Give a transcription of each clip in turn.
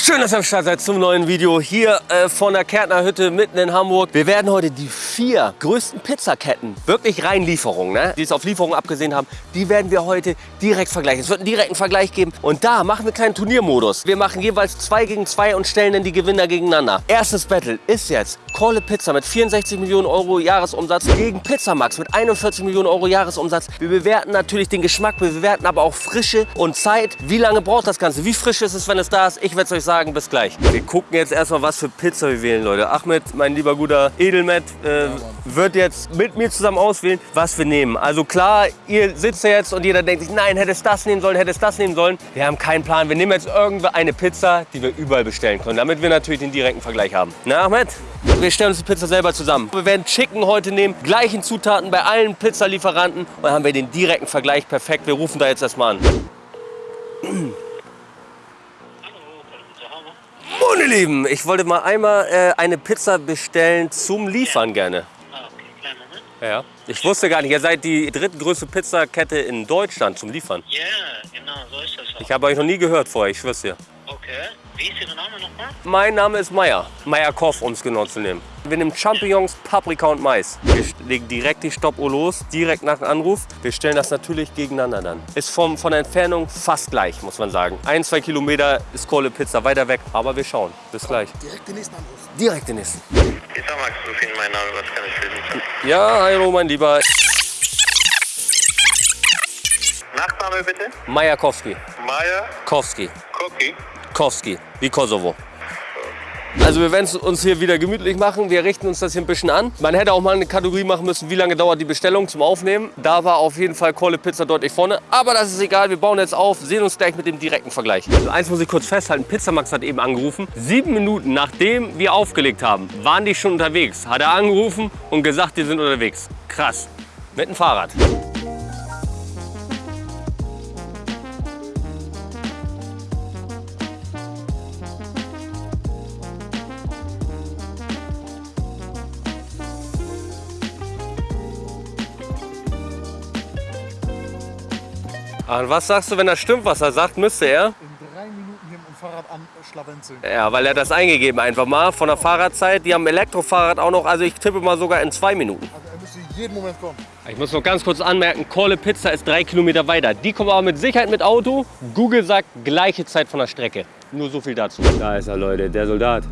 Schön, dass ihr am Start seid zum neuen Video hier äh, von der Kärtner Hütte mitten in Hamburg. Wir werden heute die vier größten Pizzaketten, wirklich rein Lieferungen, ne, die es auf Lieferungen abgesehen haben, die werden wir heute direkt vergleichen. Es wird einen direkten Vergleich geben und da machen wir einen kleinen Turniermodus. Wir machen jeweils zwei gegen zwei und stellen dann die Gewinner gegeneinander. Erstes Battle ist jetzt Kohle Pizza mit 64 Millionen Euro Jahresumsatz gegen Pizzamax mit 41 Millionen Euro Jahresumsatz. Wir bewerten natürlich den Geschmack, wir bewerten aber auch Frische und Zeit. Wie lange braucht das Ganze? Wie frisch ist es, wenn es da ist? Ich werde es euch sagen. Bis gleich. Wir gucken jetzt erstmal, was für Pizza wir wählen, Leute. Ahmed, mein lieber guter Edelmet, äh, wird jetzt mit mir zusammen auswählen, was wir nehmen. Also klar, ihr sitzt ja jetzt und jeder denkt sich, nein, hätte es das nehmen sollen, hätte es das nehmen sollen. Wir haben keinen Plan. Wir nehmen jetzt irgendeine Pizza, die wir überall bestellen können, damit wir natürlich den direkten Vergleich haben. Na, Ahmed? Wir stellen uns die Pizza selber zusammen. Wir werden Chicken heute nehmen, gleichen Zutaten bei allen Pizzalieferanten. Und dann haben wir den direkten Vergleich perfekt. Wir rufen da jetzt erstmal an. Moin, ihr Lieben. Ich wollte mal einmal äh, eine Pizza bestellen zum Liefern gerne. Ah, okay, kleinen Moment. Ja. Ich wusste gar nicht, ihr seid die drittgrößte Pizzakette in Deutschland zum Liefern. Ja, genau, so ist das auch. Ich habe euch noch nie gehört vorher, ich schwör's dir. Okay, wie ist Ihr Name nochmal? Mein Name ist Meier. Meier Koff, um es genau zu nehmen. Wir nehmen Champignons, Paprika und Mais. Wir legen direkt die Stoppuhr los, direkt nach dem Anruf. Wir stellen das natürlich gegeneinander dann. Ist vom, von der Entfernung fast gleich, muss man sagen. Ein, zwei Kilometer ist Kohle Pizza weiter weg, aber wir schauen. Bis gleich. Direkt den nächsten Anruf. Direkt den nächsten. Pizza Max, Rufin, mein Name, was kann ich für Sie tun? Ja, hallo mein Lieber. Nachname bitte? Majakowski. Maya Kowski. Koki. Kowski, wie Kosovo. Also wir werden es uns hier wieder gemütlich machen. Wir richten uns das hier ein bisschen an. Man hätte auch mal eine Kategorie machen müssen, wie lange dauert die Bestellung zum Aufnehmen. Da war auf jeden Fall Kohle Pizza deutlich vorne. Aber das ist egal, wir bauen jetzt auf, sehen uns gleich mit dem direkten Vergleich. Also eins muss ich kurz festhalten, Pizzamax hat eben angerufen. Sieben Minuten nachdem wir aufgelegt haben, waren die schon unterwegs. Hat er angerufen und gesagt, die sind unterwegs. Krass. Mit dem Fahrrad. Und was sagst du, wenn das stimmt, was er sagt, müsste er? In drei Minuten hier mit dem Fahrrad anschlawenzeln. Ja, weil er das eingegeben einfach mal von der Fahrradzeit. Die haben Elektrofahrrad auch noch, also ich tippe mal sogar in zwei Minuten. Also er müsste jeden Moment kommen. Ich muss noch ganz kurz anmerken, Kohle Pizza ist drei Kilometer weiter. Die kommen aber mit Sicherheit mit Auto. Google sagt gleiche Zeit von der Strecke. Nur so viel dazu. Da ist er, Leute, der Soldat.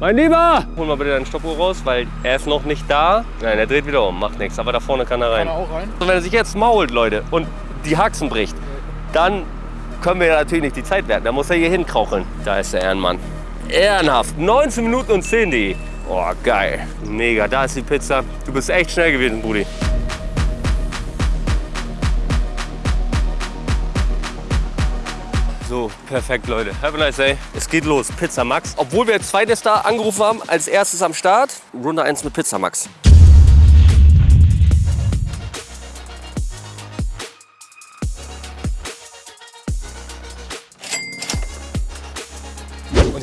Mein Lieber! Hol mal bitte deinen Stoppuhr raus, weil er ist noch nicht da. Nein, er dreht wieder um, macht nichts. Aber da vorne kann er rein. Kann er auch rein? Und wenn er sich jetzt mault, Leute, und die Haxen bricht, dann können wir ja natürlich nicht die Zeit werten. Da muss er hier hinkraucheln. Da ist der Ehrenmann. Ehrenhaft. 19 Minuten und 10 die. Oh, geil. Mega. Da ist die Pizza. Du bist echt schnell gewesen, Brudi. So, perfekt, Leute. Have a nice day. Es geht los. Pizza Max. Obwohl wir als zweites da angerufen haben, als erstes am Start. Runde 1 mit Pizza Max.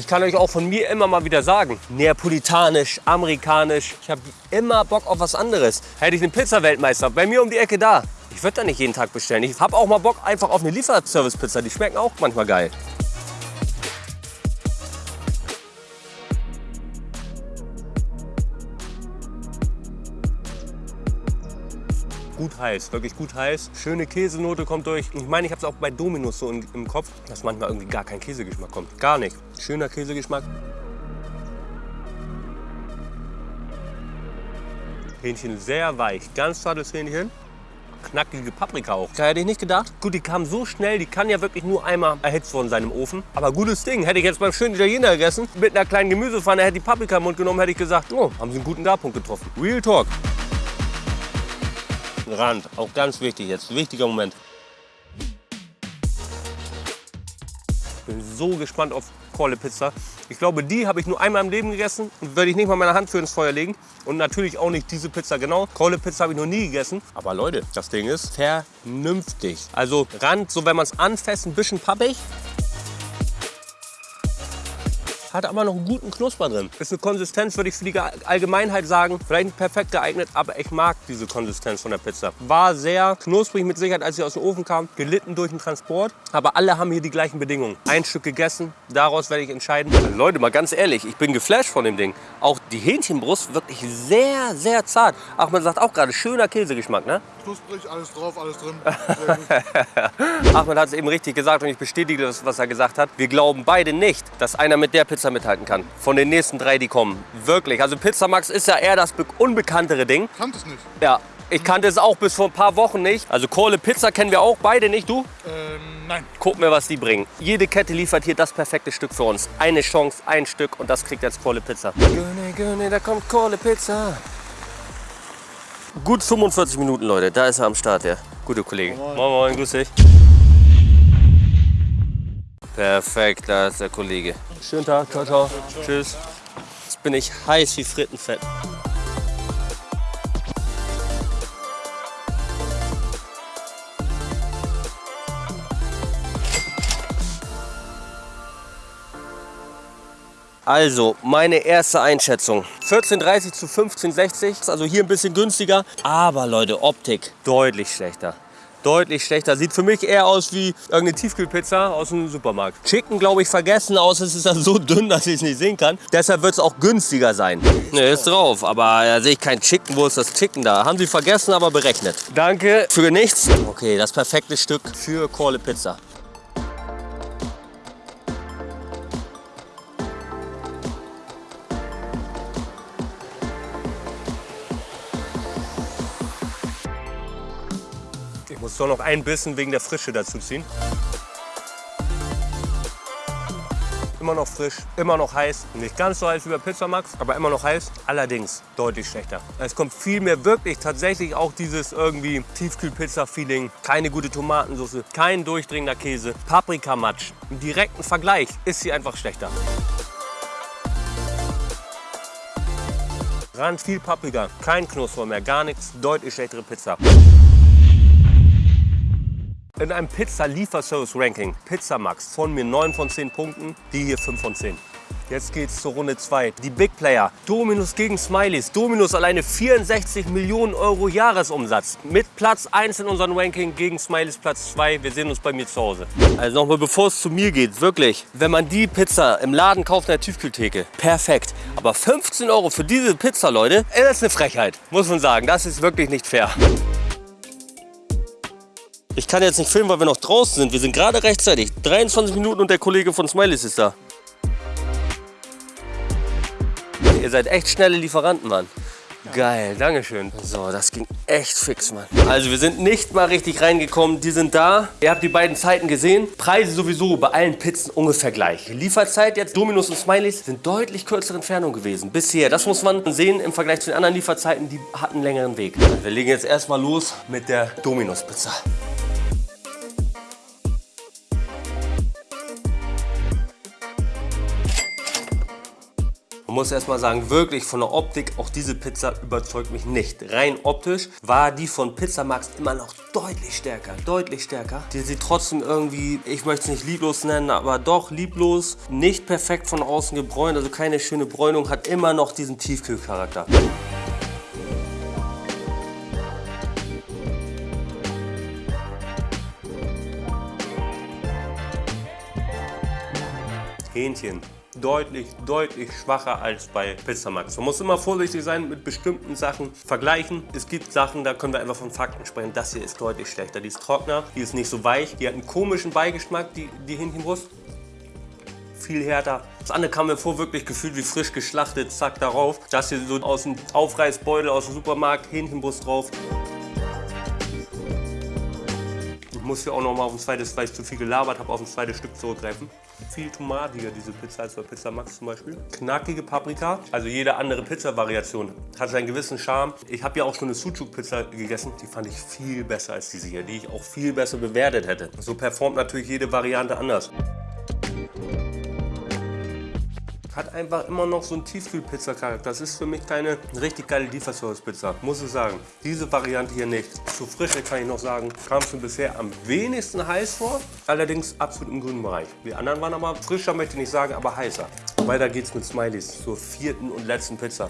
Kann euch auch von mir immer mal wieder sagen, neapolitanisch, amerikanisch, ich habe immer Bock auf was anderes. Hätte ich einen Pizza-Weltmeister bei mir um die Ecke da, ich würde da nicht jeden Tag bestellen. Ich habe auch mal Bock einfach auf eine Lieferservice-Pizza, die schmecken auch manchmal geil. Heiß, wirklich gut heiß. Schöne Käsenote kommt durch. Ich meine, ich habe es auch bei Dominus so im, im Kopf, dass manchmal irgendwie gar kein Käsegeschmack kommt. Gar nicht. Schöner Käsegeschmack. Hähnchen sehr weich, ganz zartes Hähnchen. Knackige Paprika auch. Da hätte ich nicht gedacht. Gut, die kam so schnell, die kann ja wirklich nur einmal erhitzt worden sein im Ofen. Aber gutes Ding. Hätte ich jetzt beim schönen Italiener gegessen, mit einer kleinen Gemüsepfanne, hätte die Paprika im Mund genommen, hätte ich gesagt, oh, haben sie einen guten Garpunkt getroffen. Real Talk. Rand, auch ganz wichtig jetzt, wichtiger Moment. Bin so gespannt auf Kohle Pizza. Ich glaube, die habe ich nur einmal im Leben gegessen und werde ich nicht mal meine Hand für ins Feuer legen. Und natürlich auch nicht diese Pizza genau. Kohle Pizza habe ich noch nie gegessen. Aber Leute, das Ding ist vernünftig. Also Rand, so wenn man es anfasst, ein bisschen pappig. Hat aber noch einen guten Knusper drin. Ist eine Konsistenz, würde ich für die Allgemeinheit sagen, vielleicht nicht perfekt geeignet, aber ich mag diese Konsistenz von der Pizza. War sehr knusprig mit Sicherheit, als sie aus dem Ofen kam, gelitten durch den Transport, aber alle haben hier die gleichen Bedingungen. Ein Stück gegessen, daraus werde ich entscheiden. Leute, mal ganz ehrlich, ich bin geflasht von dem Ding. Auch die Hähnchenbrust wirklich sehr, sehr zart. Ach, man sagt auch gerade, schöner Käsegeschmack, ne? Knusprig, alles drauf, alles drin. Sehr gut. Ahmed hat es eben richtig gesagt und ich bestätige das, was er gesagt hat. Wir glauben beide nicht, dass einer mit der Pizza mithalten kann. Von den nächsten drei, die kommen. Wirklich. Also Pizza Max ist ja eher das be- unbekanntere Ding. Kannte es nicht. Ja, ich kannte es auch bis vor ein paar Wochen nicht. Also Kohle Pizza kennen wir auch beide nicht. Du? Ähm, nein. Guck mir, was die bringen. Jede Kette liefert hier das perfekte Stück für uns. Eine Chance, ein Stück und das kriegt jetzt Kohle Pizza. Gönne, gönne, da kommt Kohle Pizza. Gut 45 Minuten, Leute. Da ist er am Start, der gute Kollege. Moin, moin, grüß dich. Perfekt, da ist der Kollege. Schönen Tag, ciao, ciao. Tschüss. Jetzt bin ich heiß wie Frittenfett. Also, meine erste Einschätzung. 14,30 zu 15,60. Also hier ein bisschen günstiger. Aber Leute, Optik deutlich schlechter. Deutlich schlechter. Sieht für mich eher aus wie irgendeine Tiefkühlpizza aus dem Supermarkt. Chicken, glaube ich, vergessen. Außer es ist dann so dünn, dass ich es nicht sehen kann. Deshalb wird es auch günstiger sein. Ne, ist drauf. Aber da sehe ich kein Chicken. Wo ist das Chicken da? Haben sie vergessen, aber berechnet. Danke für nichts. Okay, das perfekte Stück für Kohle Pizza. Doch noch ein Bissen wegen der Frische dazu ziehen. Immer noch frisch, immer noch heiß. Nicht ganz so heiß wie bei Pizza Max, aber immer noch heiß. Allerdings deutlich schlechter. Es kommt viel mehr wirklich tatsächlich auch dieses irgendwie Tiefkühlpizza-Feeling. Keine gute Tomatensauce, kein durchdringender Käse, Paprikamatsch. Im direkten Vergleich ist sie einfach schlechter. Rand viel Paprika, kein Knusper mehr, gar nichts. Deutlich schlechtere Pizza. In einem Pizza-Lieferservice-Ranking, Pizza Max, von mir 9 von 10 Punkten, die hier 5 von 10. Jetzt geht's zur Runde 2. Die Big Player. Dominus gegen Smileys. Dominus alleine 64 Millionen Euro Jahresumsatz. Mit Platz 1 in unserem Ranking gegen Smileys Platz 2. Wir sehen uns bei mir zu Hause. Also nochmal bevor es zu mir geht, wirklich. Wenn man die Pizza im Laden kauft in der Tiefkühltheke, perfekt. Aber 15 Euro für diese Pizza, Leute, das ist eine Frechheit. Muss man sagen, das ist wirklich nicht fair. Ich kann jetzt nicht filmen, weil wir noch draußen sind. Wir sind gerade rechtzeitig. 23 Minuten und der Kollege von Smileys ist da. Ihr seid echt schnelle Lieferanten, Mann. Geil, Dankeschön. So, das ging echt fix, Mann. Also wir sind nicht mal richtig reingekommen. Die sind da. Ihr habt die beiden Zeiten gesehen. Preise sowieso bei allen Pizzen ungefähr gleich. Lieferzeit jetzt, Dominus und Smileys, sind deutlich kürzere Entfernung gewesen. Bisher. Das muss man sehen im Vergleich zu den anderen Lieferzeiten. Die hatten einen längeren Weg. Wir legen jetzt erstmal los mit der Dominus-Pizza. Man muss erst mal sagen, wirklich von der Optik, auch diese Pizza überzeugt mich nicht. Rein optisch war die von Pizza Max immer noch deutlich stärker, deutlich stärker. Die sieht trotzdem irgendwie, ich möchte es nicht lieblos nennen, aber doch lieblos, nicht perfekt von außen gebräunt, also keine schöne Bräunung, hat immer noch diesen Tiefkühlcharakter. Hähnchen deutlich, deutlich schwacher als bei Pizza Max. Man muss immer vorsichtig sein mit bestimmten Sachen vergleichen. Es gibt Sachen, da können wir einfach von Fakten sprechen. Das hier ist deutlich schlechter. Die ist trockener, die ist nicht so weich, die hat einen komischen Beigeschmack, die, die Hähnchenbrust. Viel härter. Das andere kam mir vor, wirklich gefühlt wie frisch geschlachtet, zack darauf. Das hier so aus dem Aufreißbeutel aus dem Supermarkt, Hähnchenbrust drauf. Muss hier auch noch mal auf ein zweites, weil ich zu viel gelabert habe, auf ein zweites Stück zurückgreifen. Viel tomatiger diese Pizza als bei Pizza Max zum Beispiel. Knackige Paprika, also jede andere Pizza-Variation hat seinen gewissen Charme. Ich habe ja auch schon eine Sucuk-Pizza gegessen, die fand ich viel besser als diese hier, die ich auch viel besser bewertet hätte. So performt natürlich jede Variante anders. Hat einfach immer noch so einen Tiefkühlpizza-Charakter. Das ist für mich keine richtig geile Lieferservice-Pizza, muss ich sagen. Diese Variante hier nicht. Zu frische kann ich noch sagen, kam es mir bisher am wenigsten heiß vor. Allerdings absolut im grünen Bereich. Die anderen waren aber frischer, möchte ich nicht sagen, aber heißer. Weiter geht's mit Smileys zur vierten und letzten Pizza.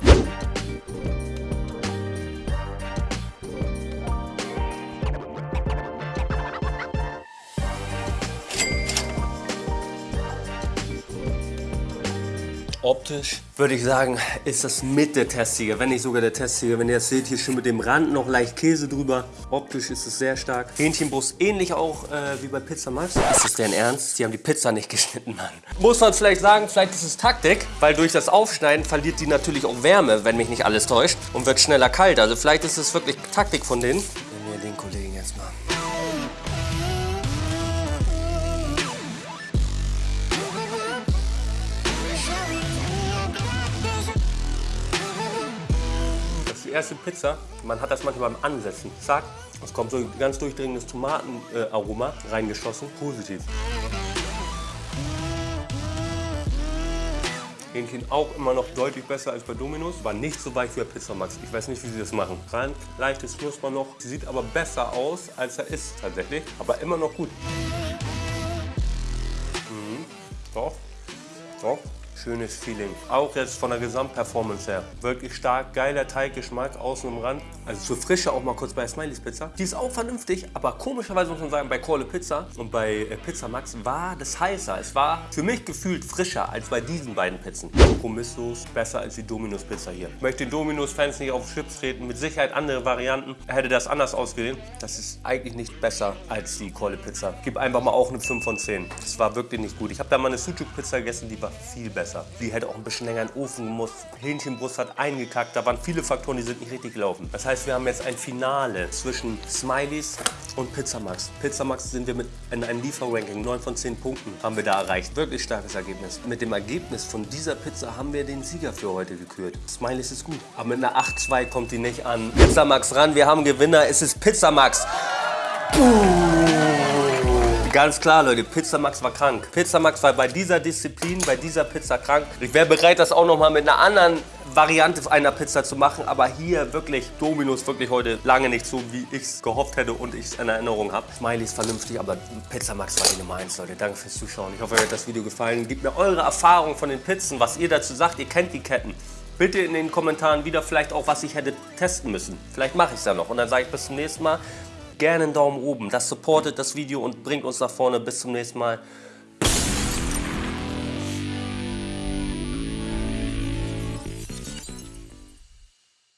Optisch würde ich sagen, ist das mit der Testsieger, wenn nicht sogar der Testsieger. Wenn ihr das seht, hier schon mit dem Rand noch leicht Käse drüber. Optisch ist es sehr stark. Hähnchenbrust ähnlich auch äh, wie bei Pizza Max. Ist es denn ernst? Die haben die Pizza nicht geschnitten, Mann. Muss man vielleicht sagen, vielleicht ist es Taktik, weil durch das Aufschneiden verliert die natürlich auch Wärme, wenn mich nicht alles täuscht, und wird schneller kalt. Also vielleicht ist es wirklich Taktik von denen. Erste Pizza. Man hat das manchmal beim Ansetzen. Zack, es kommt so ein ganz durchdringendes Tomatenaroma reingeschossen. Positiv. Hähnchen auch immer noch deutlich besser als bei Domino's. War nicht so weich wie bei Pizza Max. Ich weiß nicht, wie sie das machen. Rein, leichtes Knusper noch. Sie sieht aber besser aus, als er ist tatsächlich. Aber immer noch gut. Mhm. Doch, doch. Schönes Feeling. Auch jetzt von der Gesamtperformance her. Wirklich stark, geiler Teiggeschmack außen im Rand. Also zur Frische auch mal kurz bei Smileys Pizza. Die ist auch vernünftig, aber komischerweise muss man sagen, bei Kohle Pizza und bei äh, Pizza Max war das heißer. Es war für mich gefühlt frischer als bei diesen beiden Pizzen. Kompromisslos, besser als die Domino's Pizza hier. Ich möchte den Domino's-Fans nicht auf Chips treten. Mit Sicherheit andere Varianten. Hätte das anders ausgesehen. Das ist eigentlich nicht besser als die Kohle Pizza. Gib einfach mal auch eine 5 von 10. Das war wirklich nicht gut. Ich habe da mal eine Sucuk Pizza gegessen, die war viel besser. Die hätte auch ein bisschen länger in den Ofen gemusst. Hähnchenbrust hat eingekackt. Da waren viele Faktoren, die sind nicht richtig gelaufen. Das heißt, wir haben jetzt ein Finale zwischen Smileys und Pizza Max. Pizza Max sind wir mit in einem Lieferranking 9 von 10 Punkten haben wir da erreicht. Wirklich starkes Ergebnis. Mit dem Ergebnis von dieser Pizza haben wir den Sieger für heute gekürt. Smileys ist gut. Aber mit einer 8-2 kommt die nicht an. Pizza Max ran. Wir haben Gewinner. Es ist Pizza Max. Ganz klar, Leute, Pizza Max war krank. Pizza Max war bei dieser Disziplin, bei dieser Pizza krank. Ich wäre bereit, das auch noch mal mit einer anderen Variante einer Pizza zu machen, aber hier wirklich Dominos wirklich heute lange nicht so, wie ich es gehofft hätte und ich es in Erinnerung habe. Smiley ist vernünftig, aber Pizza Max war die Nummer 1, Leute. Danke fürs Zuschauen. Ich hoffe, euch hat das Video gefallen. Gebt mir eure Erfahrung von den Pizzen, was ihr dazu sagt. Ihr kennt die Ketten. Bitte in den Kommentaren wieder vielleicht auch, was ich hätte testen müssen. Vielleicht mache ich es ja noch und dann sage ich bis zum nächsten Mal gerne einen Daumen oben. Das supportet das Video und bringt uns nach vorne. Bis zum nächsten Mal.